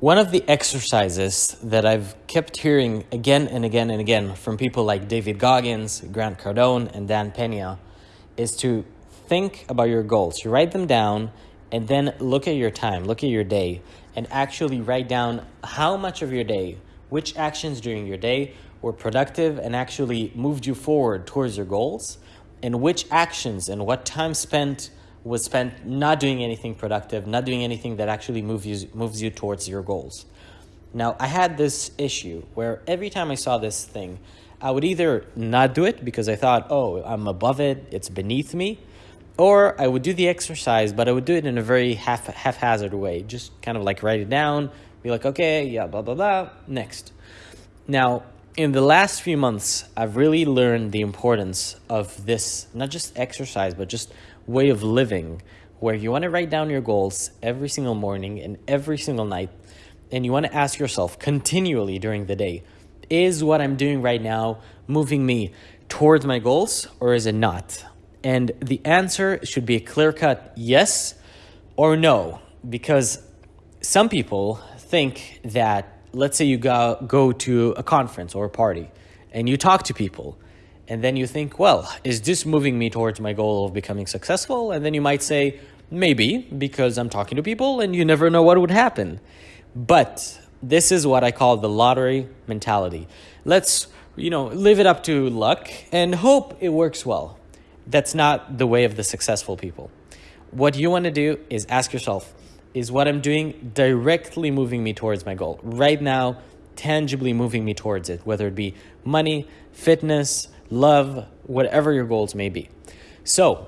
One of the exercises that I've kept hearing again and again and again from people like David Goggins, Grant Cardone, and Dan Pena is to think about your goals. You write them down and then look at your time, look at your day, and actually write down how much of your day, which actions during your day were productive and actually moved you forward towards your goals, and which actions and what time spent was spent not doing anything productive, not doing anything that actually moves you, moves you towards your goals. Now, I had this issue where every time I saw this thing, I would either not do it because I thought, oh, I'm above it, it's beneath me, or I would do the exercise, but I would do it in a very half, haphazard way, just kind of like write it down, be like, okay, yeah, blah, blah, blah, next. Now, in the last few months, I've really learned the importance of this, not just exercise, but just way of living where you want to write down your goals every single morning and every single night. And you want to ask yourself continually during the day, is what I'm doing right now moving me towards my goals or is it not? And the answer should be a clear cut yes or no, because some people think that, let's say you go, go to a conference or a party and you talk to people and then you think, well, is this moving me towards my goal of becoming successful? And then you might say, maybe, because I'm talking to people and you never know what would happen. But this is what I call the lottery mentality. Let's, you know, live it up to luck and hope it works well. That's not the way of the successful people. What you want to do is ask yourself, is what I'm doing directly moving me towards my goal? Right now, tangibly moving me towards it, whether it be money, fitness, love, whatever your goals may be. So,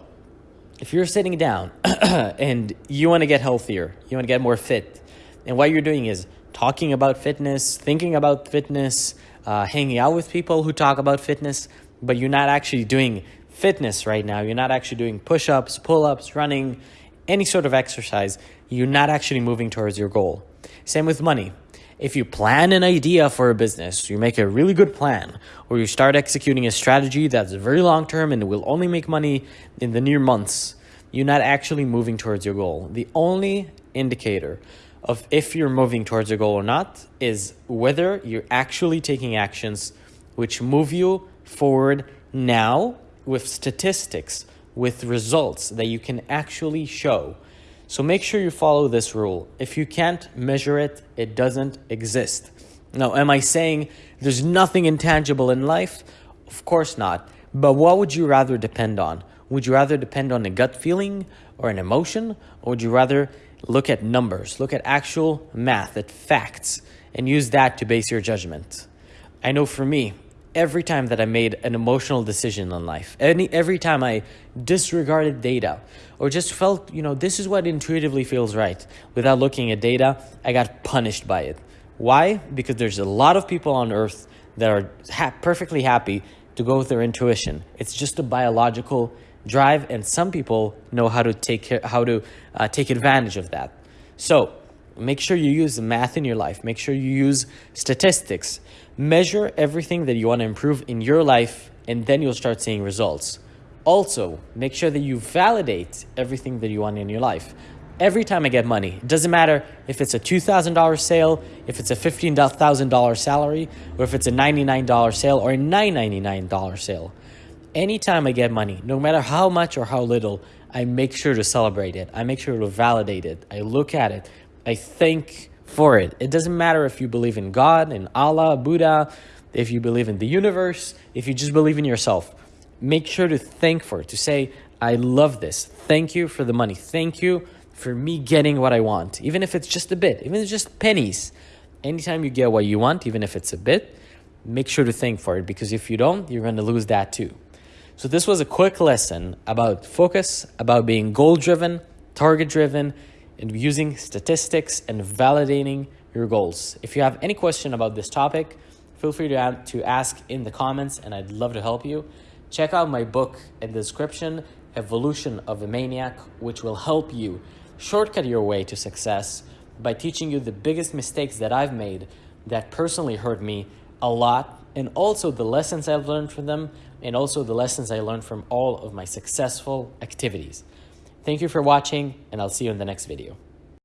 if you're sitting down and you want to get healthier, you want to get more fit, and what you're doing is talking about fitness, thinking about fitness, uh, hanging out with people who talk about fitness, but you're not actually doing fitness right now. You're not actually doing push ups, pull ups, running, any sort of exercise. You're not actually moving towards your goal. Same with money. If you plan an idea for a business, you make a really good plan, or you start executing a strategy that's very long term and will only make money in the near months, you're not actually moving towards your goal. The only indicator of if you're moving towards your goal or not is whether you're actually taking actions which move you forward now with statistics, with results that you can actually show. So make sure you follow this rule. If you can't measure it, it doesn't exist. Now, am I saying there's nothing intangible in life? Of course not. But what would you rather depend on? Would you rather depend on a gut feeling or an emotion? Or would you rather look at numbers, look at actual math, at facts, and use that to base your judgment? I know for me, every time that I made an emotional decision in life, any, every time I disregarded data or just felt, you know, this is what intuitively feels right without looking at data, I got punished by it. Why? Because there's a lot of people on earth that are ha perfectly happy to go with their intuition. It's just a biological drive, and some people know how to take how to uh, take advantage of that. So make sure you use math in your life. Make sure you use statistics. Measure everything that you want to improve in your life, and then you'll start seeing results. Also, make sure that you validate everything that you want in your life. Every time I get money, it doesn't matter if it's a $2,000 sale, if it's a $15,000 salary, or if it's a $99 sale or a $999 sale. Anytime I get money, no matter how much or how little, I make sure to celebrate it. I make sure to validate it. I look at it. I thank for it. It doesn't matter if you believe in God, in Allah, Buddha, if you believe in the universe, if you just believe in yourself. Make sure to thank for it, to say, I love this. Thank you for the money. Thank you for me getting what I want, even if it's just a bit, even if it's just pennies. Anytime you get what you want, even if it's a bit, make sure to thank for it because if you don't, you're going to lose that too. So, this was a quick lesson about focus, about being goal driven, target driven, and using statistics and validating your goals. If you have any question about this topic, feel free to, to ask in the comments and I'd love to help you. Check out my book in the description, Evolution of a Maniac, which will help you shortcut your way to success by teaching you the biggest mistakes that I've made that personally hurt me a lot and also the lessons I've learned from them and also the lessons I learned from all of my successful activities. Thank you for watching, and I'll see you in the next video.